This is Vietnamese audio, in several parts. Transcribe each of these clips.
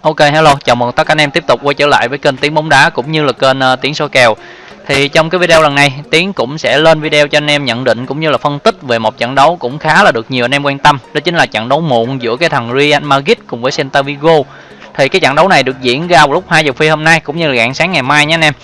Ok hello, chào mừng tất cả anh em tiếp tục quay trở lại với kênh Tiếng bóng đá cũng như là kênh uh, Tiếng số kèo. Thì trong cái video lần này, Tiến cũng sẽ lên video cho anh em nhận định cũng như là phân tích về một trận đấu cũng khá là được nhiều anh em quan tâm. Đó chính là trận đấu muộn giữa cái thằng Real Madrid cùng với Celta Vigo. Thì cái trận đấu này được diễn ra vào lúc 2 giờ phi hôm nay cũng như là rạng sáng ngày mai nhé anh em.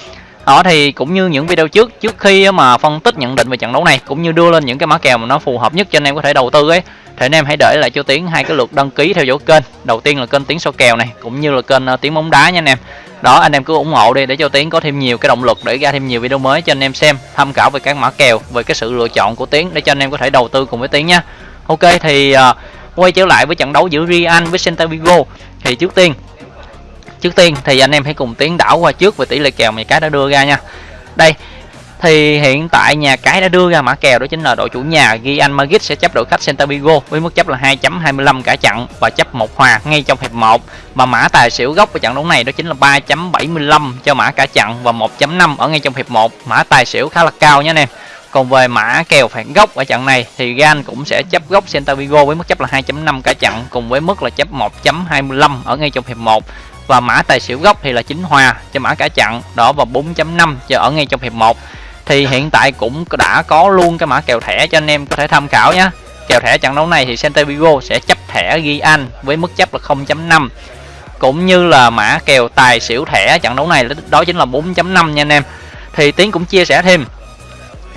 Đó thì cũng như những video trước trước khi mà phân tích nhận định về trận đấu này cũng như đưa lên những cái mã kèo mà nó phù hợp nhất cho anh em có thể đầu tư ấy thì anh em hãy để lại cho Tiến hai cái lượt đăng ký theo dõi kênh. Đầu tiên là kênh Tiến số kèo này cũng như là kênh ờ, Tiến bóng đá nha anh em. Đó anh em cứ ủng hộ đi để cho Tiến có thêm nhiều cái động lực để ra thêm nhiều video mới cho anh em xem, tham khảo về các mã kèo, về cái sự lựa chọn của Tiến để cho anh em có thể đầu tư cùng với Tiến nha. Ok thì uh, quay trở lại với trận đấu giữa Real với Celta Vigo thì trước tiên trước tiên, thì anh em hãy cùng tiến đảo qua trước về tỷ lệ kèo mà cái đã đưa ra nha. Đây, thì hiện tại nhà cái đã đưa ra mã kèo đó chính là đội chủ nhà ghi anh Madrid sẽ chấp đội khách Celta Vigo với mức chấp là 2.25 cả trận và chấp một hòa ngay trong hiệp 1 và mã tài xỉu gốc của trận đấu này đó chính là 3.75 cho mã cả trận và 1.5 ở ngay trong hiệp 1 mã tài xỉu khá là cao nhé anh em. Còn về mã kèo phản gốc ở trận này thì Gan cũng sẽ chấp gốc Celta Vigo với mức chấp là 2.5 cả trận cùng với mức là chấp 1.25 ở ngay trong hiệp 1 và mã tài xỉu gốc thì là chính hòa cho mã cả chặn đó và 4.5 cho ở ngay trong hiệp 1 thì hiện tại cũng đã có luôn cái mã kèo thẻ cho anh em có thể tham khảo nhé kèo thẻ trận đấu này thì Celta Vigo sẽ chấp thẻ ghi anh với mức chấp là 0.5 cũng như là mã kèo tài xỉu thẻ trận đấu này đó chính là 4.5 nha anh em. Thì Tiến cũng chia sẻ thêm,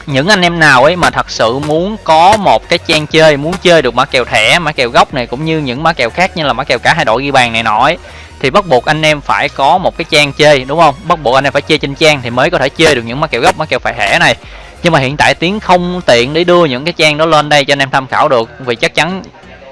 những anh em nào ấy mà thật sự muốn có một cái trang chơi, muốn chơi được mã kèo thẻ, mã kèo gốc này, cũng như những mã kèo khác như là mã kèo cả hai đội ghi bàn này nọ ấy thì bắt buộc anh em phải có một cái trang chơi đúng không? Bắt buộc anh em phải chơi trên trang thì mới có thể chơi được những mã kèo gốc mã kèo phải hẻ này. Nhưng mà hiện tại tiếng không tiện để đưa những cái trang đó lên đây cho anh em tham khảo được vì chắc chắn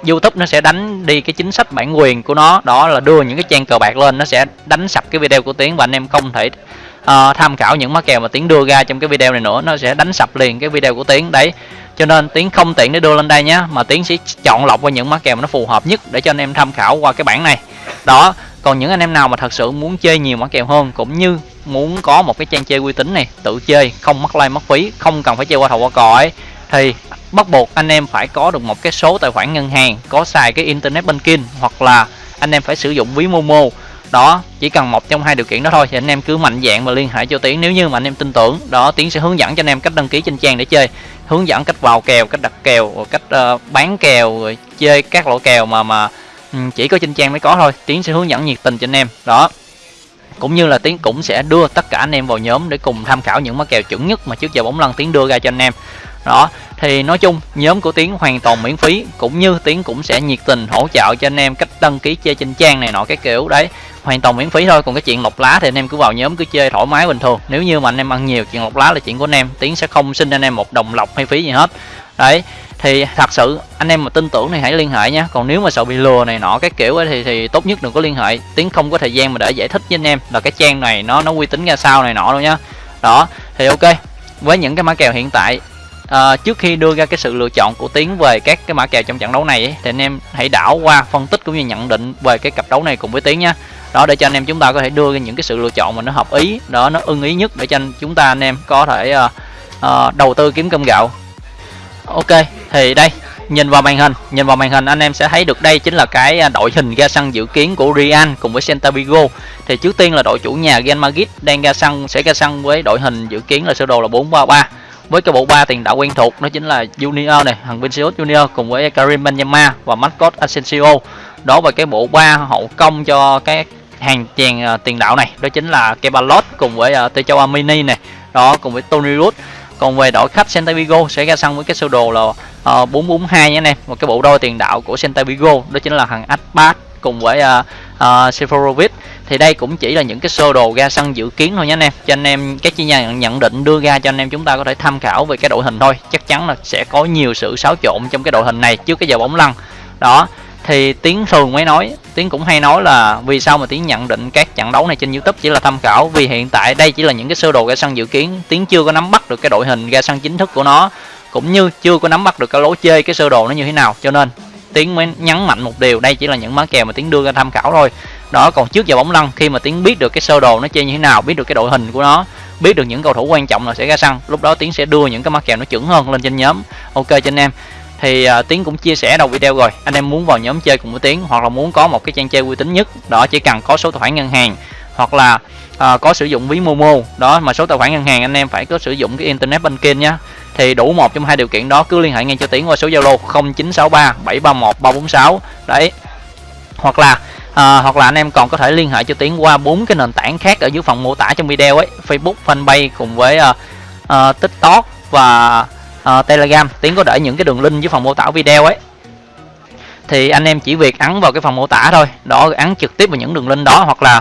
YouTube nó sẽ đánh đi cái chính sách bản quyền của nó. Đó là đưa những cái trang cờ bạc lên nó sẽ đánh sập cái video của tiến và anh em không thể uh, tham khảo những mã kèo mà tiến đưa ra trong cái video này nữa. Nó sẽ đánh sập liền cái video của tiến đấy. Cho nên tiến không tiện để đưa lên đây nhé mà tiến sẽ chọn lọc qua những mã kèo mà nó phù hợp nhất để cho anh em tham khảo qua cái bản này. Đó còn những anh em nào mà thật sự muốn chơi nhiều mã kèo hơn cũng như muốn có một cái trang chơi uy tín này tự chơi không mất like mất phí không cần phải chơi qua thầu qua cò ấy thì bắt buộc anh em phải có được một cái số tài khoản ngân hàng có xài cái internet banking hoặc là anh em phải sử dụng ví momo. Đó chỉ cần một trong hai điều kiện đó thôi thì anh em cứ mạnh dạng và liên hệ cho tiến. Nếu như mà anh em tin tưởng đó tiến sẽ hướng dẫn cho anh em cách đăng ký trên trang để chơi hướng dẫn cách vào kèo cách đặt kèo cách uh, bán kèo rồi chơi các loại kèo mà mà Ừ, chỉ có trên trang mới có thôi tiến sẽ hướng dẫn nhiệt tình cho anh em đó. Cũng như là tiến cũng sẽ đưa tất cả anh em vào nhóm để cùng tham khảo những mã kèo chuẩn nhất mà trước giờ bóng lăn tiến đưa ra cho anh em đó. Thì nói chung nhóm của tiến hoàn toàn miễn phí cũng như tiến cũng sẽ nhiệt tình hỗ trợ cho anh em cách đăng ký chơi trên trang này nọ cái kiểu đấy. Hoàn toàn miễn phí thôi còn cái chuyện lọc lá thì anh em cứ vào nhóm cứ chơi thoải mái bình thường. Nếu như mà anh em ăn nhiều chuyện lọc lá là chuyện của anh em tiến sẽ không xin anh em một đồng lọc hay phí gì hết đấy thì thật sự anh em mà tin tưởng thì hãy liên hệ nhé còn nếu mà sợ bị lừa này nọ cái kiểu ấy thì thì tốt nhất đừng có liên hệ. Tiếng không có thời gian mà để giải thích với anh em. Là cái trang này nó nó uy tín ra sao này nọ đâu nhá đó thì ok. Với những cái mã kèo hiện tại à, trước khi đưa ra cái sự lựa chọn của tiến về các cái mã kèo trong trận đấu này ấy, thì anh em hãy đảo qua phân tích cũng như nhận định về cái cặp đấu này cùng với tiến nhá đó để cho anh em chúng ta có thể đưa ra những cái sự lựa chọn mà nó hợp ý đó nó ưng ý nhất để cho anh chúng ta anh em có thể uh, uh, đầu tư kiếm cơm gạo ok thì đây nhìn vào màn hình nhìn vào màn hình anh em sẽ thấy được đây chính là cái à, đội hình ra sân dự kiến của Real cùng với Celta Vigo. Thì trước tiên là đội chủ nhà Real Madrid đang ra sân sẽ ra sân với đội hình dự kiến là sơ đồ là 433 với cái bộ ba tiền đạo quen thuộc đó chính là Junior này thằng Vinicius Junior cùng với Karim Benzema và Marcos Asensio. Đó và cái bộ ba hậu công cho cái hàng chèn uh, tiền đạo này đó chính là Kebalot cùng với à, uh, Tejo Amini này đó cùng với Tony Rudd còn về đội khách Santa Vigo sẽ ra sân với cái sơ đồ là uh, 442 nhé anh em. Một cái bộ đôi tiền đạo của Santa Vigo đó chính là thằng Atbat cùng với uh, uh, Seferovic. Thì đây cũng chỉ là những cái sơ đồ ra sân dự kiến thôi nhé anh em. Cho anh em các chuyên gia nhận định đưa ra cho anh em chúng ta có thể tham khảo về cái đội hình thôi. Chắc chắn là sẽ có nhiều sự xáo trộn trong cái đội hình này trước cái giờ bóng lăn. Đó thì tiếng thường mới nói tiến cũng hay nói là vì sao mà tiến nhận định các trận đấu này trên youtube chỉ là tham khảo? Vì hiện tại đây chỉ là những cái sơ đồ ra sân dự kiến. Tiến chưa có nắm bắt được cái đội hình ra sân chính thức của nó, cũng như chưa có nắm bắt được cái lối chơi, cái sơ đồ nó như thế nào. Cho nên tiến mới nhấn mạnh một điều, đây chỉ là những má kèo mà tiến đưa ra tham khảo thôi. Đó, còn trước giờ bóng lăn, khi mà tiến biết được cái sơ đồ nó chơi như thế nào, biết được cái đội hình của nó, biết được những cầu thủ quan trọng là sẽ ra sân, lúc đó tiến sẽ đưa những cái má kèo nó chuẩn hơn lên trên nhóm. Ok cho anh em thì uh, tiến cũng chia sẻ đầu video rồi. Anh em muốn vào nhóm chơi cùng với tiến hoặc là muốn có một cái trang chơi uy tín nhất đó chỉ cần có số tài khoản ngân hàng. Hoặc là uh, có sử dụng ví momo đó mà số tài khoản ngân hàng anh em phải có sử dụng cái internet banking nhá. Thì đủ một trong hai điều kiện đó cứ liên hệ ngay cho tiến qua số zalo 0963 731 346 đấy. Hoặc là à, hoặc là anh em còn có thể liên hệ cho tiến qua bốn cái nền tảng khác ở dưới phần mô tả trong video ấy. Facebook fanpage cùng với uh, uh, tiktok và uh, telegram tiến có để những cái đường link dưới phần mô tả video ấy. Thì anh em chỉ việc ấn vào cái phần mô tả thôi đó ấn trực tiếp vào những đường link đó hoặc là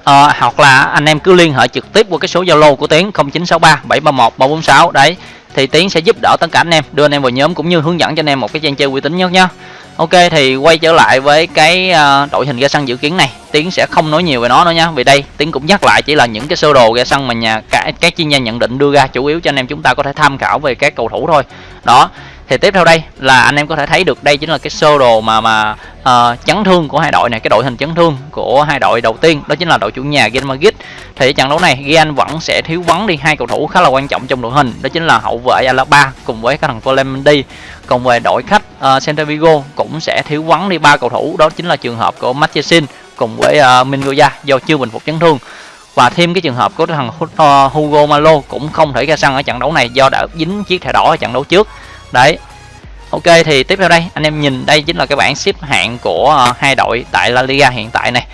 uh, hoặc là anh em cứ liên hệ trực tiếp qua cái số zalo của tiến 0963 731 346 đấy. Thì tiến sẽ giúp đỡ tất cả anh em đưa anh em vào nhóm cũng như hướng dẫn cho anh em một cái trang chơi uy tín nhất nhá. Ok thì quay trở lại với cái uh, đội hình ga xăng dự kiến này. Tiến sẽ không nói nhiều về nó nữa nha. Vì đây Tiến cũng nhắc lại chỉ là những cái sơ đồ ga xăng mà nhà các, các chuyên gia nhận định đưa ra Chủ yếu cho anh em chúng ta có thể tham khảo về các cầu thủ thôi. Đó thì tiếp theo đây là anh em có thể thấy được đây chính là cái sơ đồ mà mà uh, chấn thương của hai đội này cái đội hình chấn thương của hai đội đầu tiên đó chính là đội chủ nhà Real Madrid. Thì trận đấu này Real vẫn sẽ thiếu vắng đi hai cầu thủ khá là quan trọng trong đội hình đó chính là hậu vệ Alaba cùng với cái thằng Clemente còn về đội khách uh, Celta Vigo cũng sẽ thiếu vắng đi ba cầu thủ đó chính là trường hợp của Marchesin cùng với ờ, uh, Mingoya do chưa bình phục chấn thương. Và thêm cái trường hợp của thằng Hugo Malo cũng không thể ra sân ở trận đấu này do đã dính chiếc thẻ đỏ ở trận đấu trước đấy. Ok thì tiếp theo đây anh em nhìn đây chính là cái bảng xếp hạng của uh, hai đội tại La Liga hiện tại này.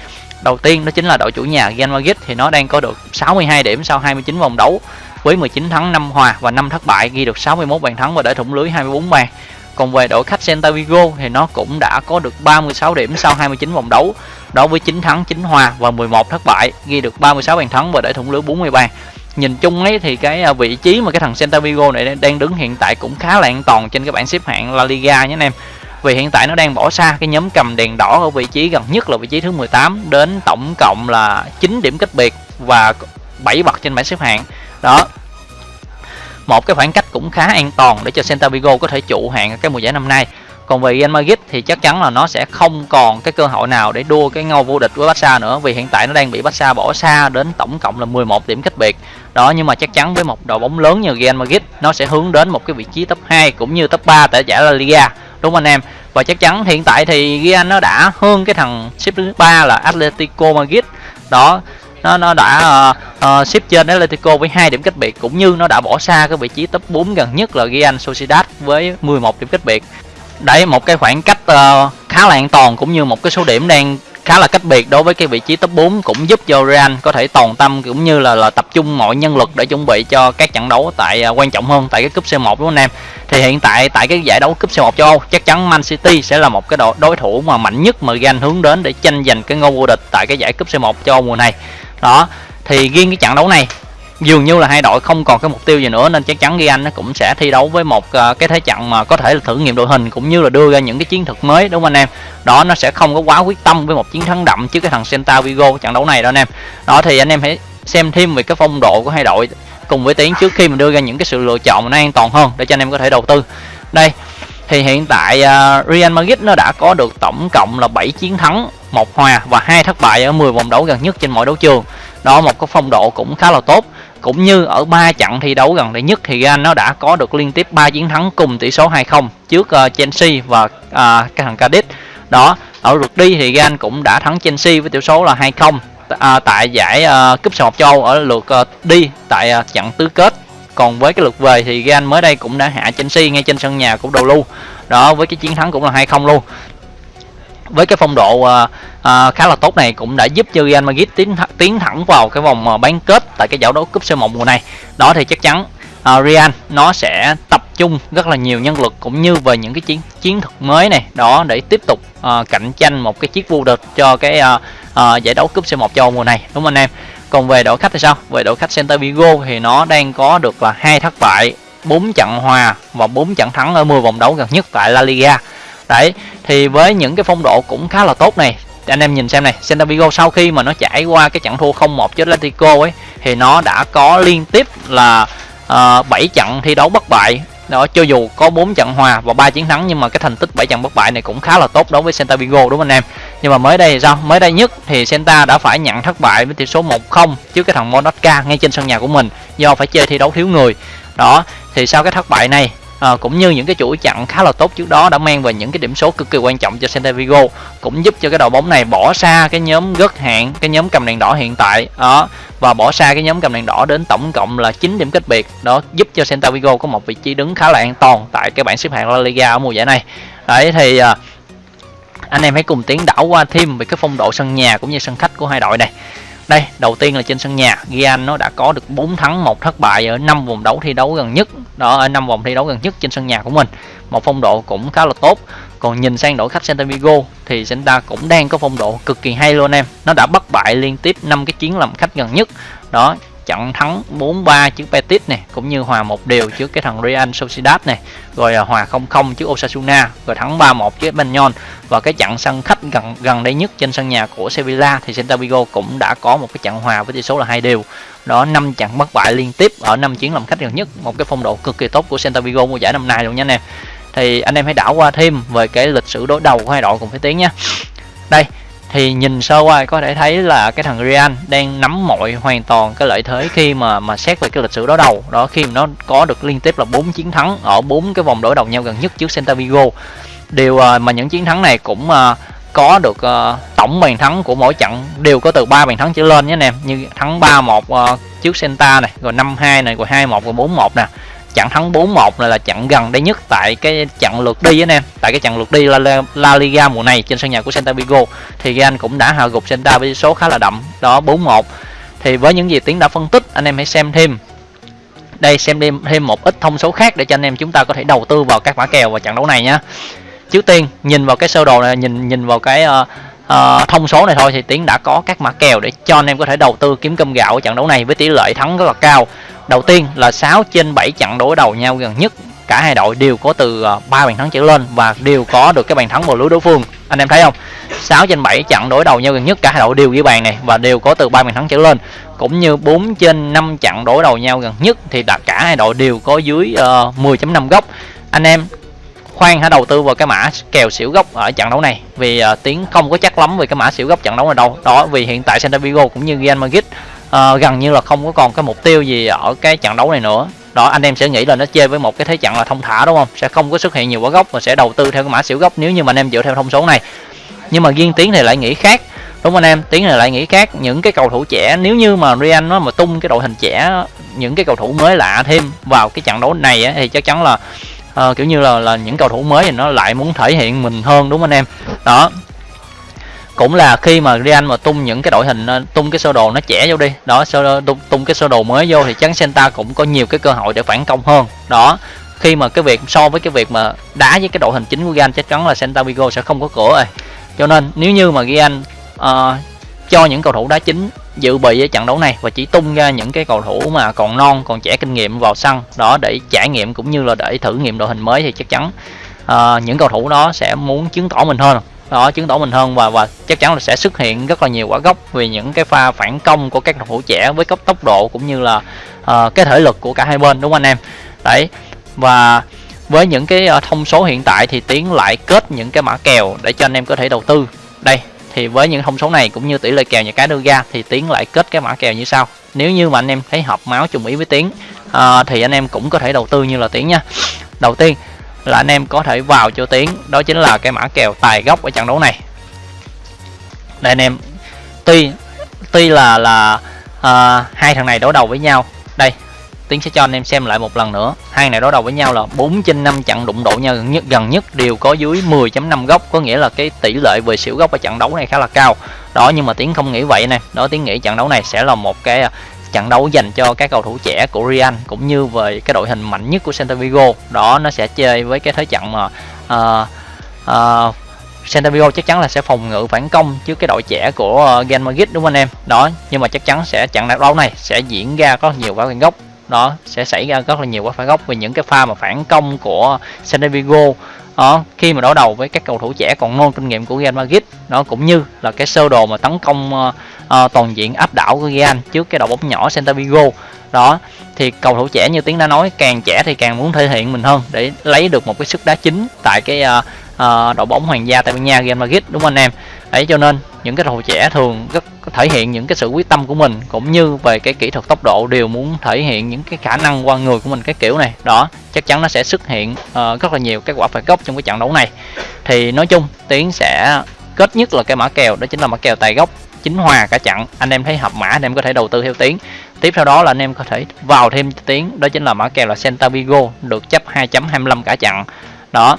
Đầu tiên đó chính là đội chủ nhà Real Madrid thì nó đang có được 62 điểm sau 29 vòng đấu với 19 thắng 5 hòa và 5 thất bại ghi được 61 bàn thắng và để thủng lưới 24 bàn. Còn về đội khách Celta Vigo thì nó cũng đã có được 36 điểm sau 29 vòng đấu đó với 9 thắng 9 hòa và 11 thất bại ghi được 36 bàn thắng và để thủng lưới 40 bàn nhìn chung ấy thì cái à, vị trí mà cái thằng Celta Vigo này đang đứng hiện tại cũng khá là an toàn trên cái bảng xếp hạng La Liga nhé anh em. Vì hiện tại nó đang bỏ xa cái nhóm cầm đèn đỏ ở vị trí gần nhất là vị trí thứ 18 đến tổng cộng là 9 điểm cách biệt và 7 bậc trên bảng xếp hạng. Đó. Một cái khoảng cách cũng khá an toàn để cho Celta Vigo có thể trụ hạng cái mùa giải năm nay còn về Real Madrid thì chắc chắn là nó sẽ không còn cái cơ hội nào để đua cái ngôi vô địch với Barca nữa vì hiện tại nó đang bị Barca bỏ xa đến tổng cộng là 11 điểm cách biệt. Đó nhưng mà chắc chắn với một đội bóng lớn như Real Madrid nó sẽ hướng đến một cái vị trí top 2 cũng như top 3 tại giải La Liga đúng không anh em? Và chắc chắn hiện tại thì Real nó đã hơn cái thằng xếp thứ ba là Atletico Madrid. Đó nó nó đã uh, uh, xếp trên Atletico với hai điểm cách biệt cũng như nó đã bỏ xa cái vị trí top 4 gần nhất là Real Sociedad với 11 điểm cách biệt đấy một cái khoảng cách uh, khá là an toàn cũng như một cái số điểm đang khá là cách biệt đối với cái vị trí top 4 cũng giúp cho Real có thể toàn tâm cũng như là là tập trung mọi nhân lực để chuẩn bị cho các trận đấu tại uh, quan trọng hơn tại cái cúp C1 đúng không anh em? Thì hiện tại tại cái giải đấu cúp C1 châu Âu chắc chắn Man City sẽ là một cái đội đối thủ mà mạnh nhất mà Real hướng đến để tranh giành cái ngôi vô địch tại cái giải cúp C1 châu Âu mùa này. Đó thì riêng cái trận đấu này dường như là hai đội không còn cái mục tiêu gì nữa nên chắc chắn ghi anh nó cũng sẽ thi đấu với một ờ, cái thế trận mà có thể là thử nghiệm đội hình cũng như là đưa ra những cái chiến thuật mới đúng không anh em? Đó nó sẽ không có quá quyết tâm với một chiến thắng đậm trước cái thằng Santa Vigo trận đấu này đó anh em. Đó thì anh em hãy xem thêm về cái phong độ của hai đội cùng với tiến trước khi mình đưa ra những cái sự lựa chọn nó an toàn hơn để cho anh em có thể đầu tư. Đây thì hiện tại uh, Real Madrid nó đã có được tổng cộng là 7 chiến thắng một hòa và hai thất bại ở 10 vòng đấu gần nhất trên mọi đấu trường. Đó một cái phong độ cũng khá là tốt cũng như ở ba trận thi đấu gần đây nhất thì Real nó đã có được liên tiếp 3 chiến thắng cùng tỷ số 2-0 trước uh, Chelsea và uh, cái thằng Cadiz. Đó ở lượt đi thì Real cũng đã thắng Chelsea với tỷ số là 2-0 à, tại giải uh, cúp sài gòn châu ở lượt uh, đi tại uh, trận tứ kết. Còn với cái lượt về thì Real mới đây cũng đã hạ Chelsea ngay trên sân nhà của đầu lưu đó với cái chiến thắng cũng là 2-0 luôn. Với cái phong độ uh, uh, khá là tốt này cũng đã giúp cho Real Madrid tiến th tiến thẳng vào cái vòng ờ, bán kết tại cái giải đấu cúp C1 mùa này. Đó thì chắc chắn uh, Real nó sẽ tập trung rất là nhiều nhân lực cũng như về những cái chiến chiến thuật mới này đó để tiếp tục uh, cạnh tranh một cái chiếc vô địch cho cái uh, uh, giải đấu cúp C1 châu mùa này đúng không anh em? Còn về đội khách thì sao? Về đội khách Celta Vigo thì nó đang có được là hai thất bại, 4 trận hòa và 4 trận thắng ở 10 vòng đấu gần nhất tại La Liga đấy thì với những cái phong độ cũng khá là tốt này anh em nhìn xem này Celta Vigo sau khi mà nó trải qua cái trận thua 0-1 trước Atletico ấy thì nó đã có liên tiếp là ờ, uh, 7 trận thi đấu bất bại. Đó cho dù có 4 trận hòa và 3 chiến thắng nhưng mà cái thành tích 7 trận bất bại này cũng khá là tốt đối với Celta Vigo đúng không anh em? Nhưng mà mới đây thì sao? Mới đây nhất thì Celta đã phải nhận thất bại với tỷ số 1-0 trước cái thằng Monaca ngay trên sân nhà của mình do phải chơi thi đấu thiếu người. Đó thì sau cái thất bại này à, cũng như những cái chuỗi chặn khá là tốt trước đó đã mang về những cái điểm số cực kỳ quan trọng cho Celta Vigo cũng giúp cho cái đội bóng này bỏ xa cái nhóm gất hạn cái nhóm cầm đèn đỏ hiện tại đó và bỏ xa cái nhóm cầm đèn đỏ đến tổng cộng là 9 điểm cách biệt đó giúp cho Celta Vigo có một vị trí đứng khá là an toàn tại cái bảng xếp hạng La Liga ở mùa giải này. Đấy thì à, anh em hãy cùng tiến đảo qua thêm về cái phong độ sân nhà cũng như sân khách của hai đội này đây, đầu tiên là trên sân nhà. Gian nó đã có được 4 thắng, một thất bại ở năm vòng đấu thi đấu gần nhất. Đó, ở năm vòng thi đấu gần nhất trên sân nhà của mình. Một phong độ cũng khá là tốt. Còn nhìn sang đội khách Celta Vigo thì Celta cũng đang có phong độ cực kỳ hay luôn em. Nó đã bất bại liên tiếp năm cái chiến làm khách gần nhất. Đó trận thắng 4-3 trước Betis này cũng như hòa một điều trước cái thằng Real Sociedad này rồi à, hòa 0-0 trước Osasuna, rồi thắng 3-1 trước Espanyol. Và cái trận sân khách gần gần đây nhất trên sân nhà của Sevilla thì Celta Vigo cũng đã có một cái trận hòa với tỷ số là hai đều. Đó, năm trận bất bại liên tiếp ở năm chuyến làm khách gần nhất, một cái phong độ cực kỳ tốt của Celta Vigo mùa giải năm nay luôn nha anh em thì anh em hãy đảo qua thêm về cái lịch sử đối đầu của hai đội cùng với tiếng nha. Đây thì nhìn sơ qua có thể thấy là cái thằng Real đang nắm mọi hoàn toàn cái lợi thế khi mà mà xét về cái lịch sử đối đầu. Đó, khi mà nó có được liên tiếp là 4 chiến thắng ở bốn cái vòng đối đầu nhau gần nhất trước Celta Vigo. Điều à, mà những chiến thắng này cũng à, có được à, tổng bàn thắng của mỗi trận đều có từ 3 bàn thắng trở lên nhé anh em. Như thắng 3-1 trước Celta này, rồi 5-2 này, rồi 2-1 rồi 4-1 nè trận thắng 4-1 này là trận gần đây nhất tại cái trận lượt đi anh em tại cái trận lượt đi La, La Liga mùa này trên sân nhà của Santa Vigo. Thì Real cũng đã hạ gục Santa với số khá là đậm đó 4-1 thì với những gì tiến đã phân tích anh em hãy xem thêm. Đây xem thêm thêm một ít thông số khác để cho anh em chúng ta có thể đầu tư vào các mã kèo vào trận đấu này nhé trước tiên nhìn vào cái sơ đồ này nhìn nhìn vào cái uh, uh, thông số này thôi thì tiến đã có các mã kèo để cho anh em có thể đầu tư kiếm cơm gạo ở trận đấu này với tỷ lệ thắng rất là cao đầu tiên là 6 trên 7 trận đối đầu nhau gần nhất. Cả hai đội đều có từ ờ, 3 bàn thắng trở lên và đều có được cái bàn thắng vào lưới đối phương. Anh em thấy không? 6 trên 7 trận đối đầu nhau gần nhất cả hai đội đều ghi bàn này và đều có từ 3 bàn thắng trở lên. Cũng như 4 trên 5 trận đối đầu nhau gần nhất thì đặt cả hai đội đều có dưới ờ, uh, 10.5 góc. Anh em khoan hãy đầu tư vào cái mã kèo xỉu gốc ở trận đấu này vì ờ, uh, tiếng không có chắc lắm về cái mã xỉu gốc trận đấu này đâu. Đó vì hiện tại Santa Vigo cũng như Real Madrid uh, gần như là không có còn cái mục tiêu gì ở cái trận đấu này nữa. Đó anh em sẽ nghĩ là nó chơi với một cái thế trận là thông thả đúng không? Sẽ không có xuất hiện nhiều quả gốc và sẽ đầu tư theo cái mã xỉu gốc nếu như mà anh em dựa theo thông số này. Nhưng mà riêng tiến thì lại nghĩ khác. Đúng không anh em? Tiến này lại nghĩ khác. Những cái cầu thủ trẻ nếu như mà Real nó mà tung cái đội hình trẻ những cái cầu thủ mới lạ thêm vào cái trận đấu này ấy, thì chắc chắn là uh, kiểu như là là những cầu thủ mới thì nó lại muốn thể hiện mình hơn đúng không anh em? Đó cũng là khi mà Real mà tung những cái đội hình ờ, tung cái sơ đồ nó trẻ vô đi. Đó sơ tung, tung cái sơ đồ mới vô thì chắn Santa cũng có nhiều cái cơ hội để phản công hơn. Đó khi mà cái việc so với cái việc mà đá với cái đội hình chính của Real chắc chắn là Santa Vigo sẽ không có cửa rồi. Cho nên nếu như mà Real uh, cho những cầu thủ đá chính dự bị ở trận đấu này và chỉ tung ra những cái cầu thủ mà còn non còn trẻ kinh nghiệm vào sân đó để trải nghiệm cũng như là để thử nghiệm đội hình mới thì chắc chắn uh, những cầu thủ đó sẽ muốn chứng tỏ mình hơn đó chứng tỏ mình hơn và và chắc chắn là sẽ xuất hiện rất là nhiều quả gốc vì những cái pha phản công của các cầu thủ trẻ với cấp tốc độ cũng như là uh, cái thể lực của cả hai bên đúng không anh em? Đấy và với những cái ờ, thông số hiện tại thì tiến lại kết những cái mã kèo để cho anh em có thể đầu tư. Đây thì với những thông số này cũng như tỷ lệ kèo nhà cái đưa ra thì tiến lại kết cái mã kèo như sau. Nếu như mà anh em thấy hợp máu trùng ý với tiến uh, thì anh em cũng có thể đầu tư như là tiến nha. Đầu tiên là anh em có thể vào cho tiến đó chính là cái mã kèo tài gốc ở trận đấu này. Đây anh em tuy tuy là là à, hai thằng này đối đầu với nhau. Đây tiến sẽ cho anh em xem lại một lần nữa. Hai này đối đầu với nhau là 4 trên 5 trận đụng độ nhau gần nhất gần nhất đều có dưới 10.5 góc có nghĩa là cái tỷ lệ về xỉu góc ở trận đấu này khá là cao. Đó nhưng mà tiến không nghĩ vậy nè. Đó tiến nghĩ trận đấu này sẽ là một cái à, trận đấu dành cho các cầu thủ trẻ của Real cũng như về cái đội hình mạnh nhất của Celta Vigo. Đó nó sẽ chơi với cái thế trận mà uh, uh, Celta Vigo chắc chắn là sẽ phòng ngự phản công trước cái đội trẻ của uh, Real Madrid đúng không anh em? Đó nhưng mà chắc chắn sẽ trận đấu này sẽ diễn ra có nhiều quả phản góc. Đó sẽ xảy ra rất là nhiều quả phản góc về những cái pha mà phản công của Celta Vigo đó, khi mà đối đầu với các cầu thủ trẻ còn non kinh nghiệm của Real Madrid nó cũng như là cái sơ đồ mà tấn công uh, uh, toàn diện áp đảo của Real trước cái đội bóng nhỏ Celta Vigo. Đó thì cầu thủ trẻ như tiếng đã nói càng trẻ thì càng muốn thể hiện mình hơn để lấy được một cái sức đá chính tại cái uh, uh, đội bóng hoàng gia Tây Ban Nha Real Madrid đúng không anh em? Đấy cho nên những cái cầu thủ trẻ thường rất thể hiện những cái sự quyết tâm của mình cũng như về cái kỹ thuật tốc độ đều muốn thể hiện những cái khả năng qua người của mình cái kiểu này. Đó chắc chắn nó sẽ xuất hiện uh, rất là nhiều cái quả phạt góc trong cái trận đấu này. Thì nói chung tiến sẽ kết nhất là cái mã kèo đó chính là mã kèo tài gốc chính hòa cả trận. Anh em thấy hợp mã anh em có thể đầu tư theo tiếng tiếp theo đó là anh em có thể vào thêm tiếng đó chính là mã kèo là Santa Vigo được chấp 2.25 cả trận. Đó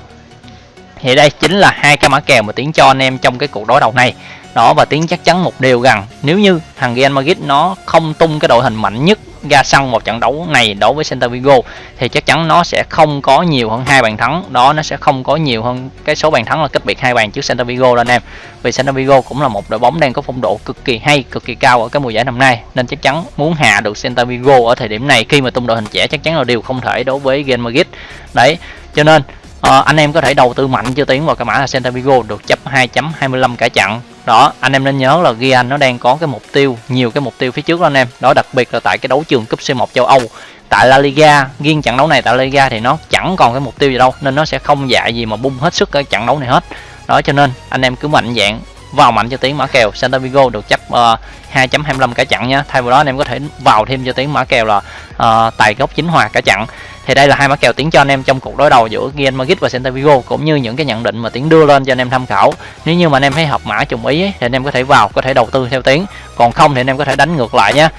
thì đây chính là hai cái mã kèo mà tiến cho anh em trong cái cuộc đối đầu này đó và tiếng chắc chắn một điều rằng nếu như thằng Real Madrid nó không tung cái đội hình mạnh nhất ra sân một trận đấu này đối với Celta Vigo thì chắc chắn nó sẽ không có nhiều hơn hai bàn thắng. Đó nó sẽ không có nhiều hơn cái số bàn thắng là cách biệt hai bàn trước Celta Vigo lên em. Vì Celta Vigo cũng là một đội bóng đang có phong độ cực kỳ hay cực kỳ cao ở cái mùa giải năm nay nên chắc chắn muốn hạ được Celta Vigo ở thời điểm này khi mà tung đội hình trẻ chắc chắn là điều không thể đối với Real Madrid. Đấy cho nên uh, anh em có thể đầu tư mạnh cho tiến vào cái mã là Celta Vigo được chấp 2.25 cả chặn đó anh em nên nhớ là Gian nó đang có cái mục tiêu nhiều cái mục tiêu phía trước đó anh em. Đó đặc biệt là tại cái đấu trường cúp C1 châu Âu. Tại La Liga riêng trận đấu này tại La Liga thì nó chẳng còn cái mục tiêu gì đâu nên nó sẽ không dạy gì mà bung hết sức cái trận đấu này hết. Đó cho nên anh em cứ mạnh dạng vào mạnh cho tiếng mã kèo. Santa Vigo được chấp ờ, uh, 2.25 cả chặn nha thay vào đó anh em có thể vào thêm cho tiếng mã kèo là uh, tài gốc chính hòa cả chặn thì đây là hai mã kèo tiến cho anh em trong cuộc đối đầu giữa Real Madrid và Celta Vigo cũng như những cái nhận định mà tiến đưa lên cho anh em tham khảo. Nếu như mà anh em thấy hợp mã trùng ý ấy, thì anh em có thể vào có thể đầu tư theo tiến còn không thì anh em có thể đánh ngược lại nhé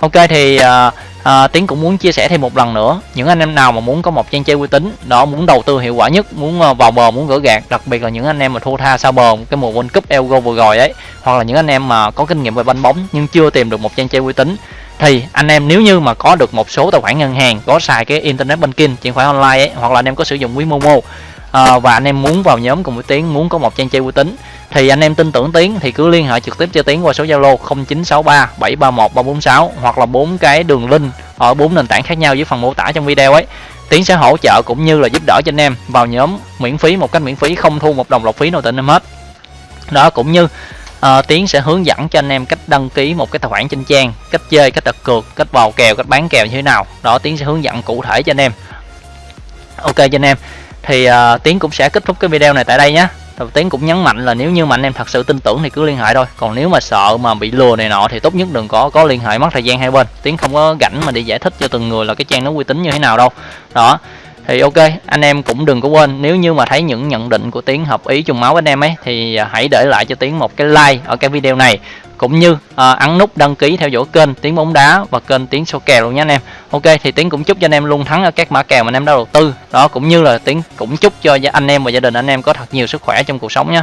ok thì uh, à, tiến cũng muốn chia sẻ thêm một lần nữa. Những anh em nào mà muốn có một trang chơi uy tín đó muốn đầu tư hiệu quả nhất muốn à, vào bờ muốn gỡ gạt đặc biệt là những anh em mà thua tha sau bờ cái mùa World Cup Euro vừa rồi ấy hoặc là những anh em mà có kinh nghiệm về banh bóng nhưng chưa tìm được một trang chơi uy tín thì anh em nếu như mà có được một số tài khoản ngân hàng có xài cái internet banking chuyển khoản online ấy, hoặc là anh em có sử dụng ví momo à, và anh em muốn vào nhóm cùng với tiến muốn có một trang chơi uy tín thì anh em tin tưởng tiến thì cứ liên hệ trực tiếp cho tiến qua số zalo 0963 731 346 hoặc là bốn cái đường link ở bốn nền tảng khác nhau dưới phần mô tả trong video ấy. Tiến sẽ hỗ trợ cũng như là giúp đỡ cho anh em vào nhóm miễn phí một cách miễn phí không thu một đồng lọc phí nào từ em hết. Đó cũng như à, tiến sẽ hướng dẫn cho anh em cách đăng ký một cái tài khoản trên trang cách chơi cách đặt cược cách vào kèo cách bán kèo như thế nào. Đó tiến sẽ hướng dẫn cụ thể cho anh em. Ok cho anh em. Thì à, tiến cũng sẽ kết thúc cái video này tại đây nhé đầu cũng nhấn mạnh là nếu như mà anh em thật sự tin tưởng thì cứ liên hệ thôi. Còn nếu mà sợ mà bị lừa này nọ thì tốt nhất đừng có có liên hệ mất thời gian hai bên. Tiến không có rảnh mà đi giải thích cho từng người là cái trang nó uy tín như thế nào đâu. Đó thì ok anh em cũng đừng có quên nếu như mà thấy những nhận định của tiến hợp ý trùng máu với anh em ấy thì à, hãy để lại cho tiến một cái like ở cái video này. Cũng như à, ấn nút đăng ký theo dõi kênh tiếng bóng đá và kênh tiếng số kèo luôn nha anh em. Ok thì tiến cũng chúc cho anh em luôn thắng ở các mã kèo mà anh em đã đầu tư. Đó cũng như là tiến cũng chúc cho anh em và gia đình anh em có thật nhiều sức khỏe trong cuộc sống nhé